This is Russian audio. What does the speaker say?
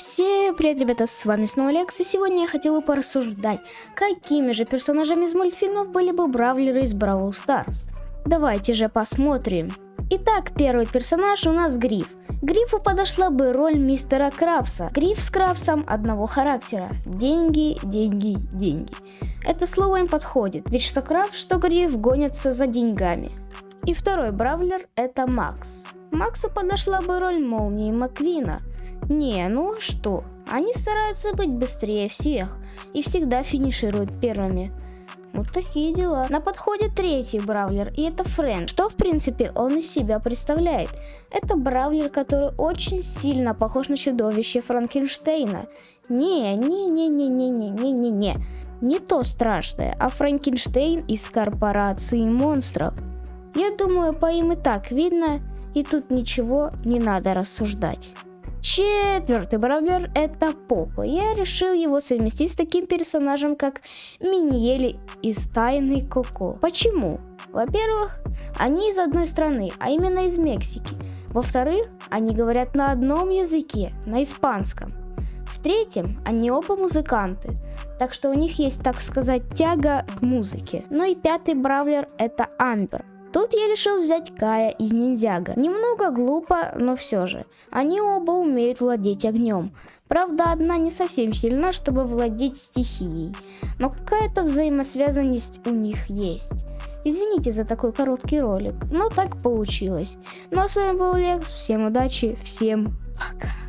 Всем привет, ребята, с вами снова Лекс, и сегодня я хотела порассуждать, какими же персонажами из мультфильмов были бы бравлеры из Бравл Старс. Давайте же посмотрим. Итак, первый персонаж у нас Гриф. Грифу подошла бы роль мистера Крабса. Гриф с Крабсом одного характера. Деньги, деньги, деньги. Это слово им подходит, ведь что Крабс, что Гриф гонятся за деньгами. И второй бравлер это Макс. Максу подошла бы роль Молнии Маквина. Не, ну а что? Они стараются быть быстрее всех и всегда финишируют первыми. Вот такие дела. На подходе третий бравлер, и это Френ. Что, в принципе, он из себя представляет? Это бравлер, который очень сильно похож на чудовище Франкенштейна. Не, не, не, не, не, не, не, не, не. Не то страшное, а Франкенштейн из корпорации монстров. Я думаю, по им и так видно, и тут ничего не надо рассуждать. Четвертый бравлер это Поко. Я решил его совместить с таким персонажем, как Миньели из Тайны Коко. Почему? Во-первых, они из одной страны, а именно из Мексики. Во-вторых, они говорят на одном языке, на испанском. В-третьем, они оба музыканты, так что у них есть, так сказать, тяга к музыке. Ну и пятый бравлер это Амбер. Тут я решил взять Кая из Ниндзяга. Немного глупо, но все же. Они оба умеют владеть огнем. Правда, одна не совсем сильна, чтобы владеть стихией. Но какая-то взаимосвязанность у них есть. Извините за такой короткий ролик, но так получилось. Ну а с вами был Лекс, всем удачи, всем пока.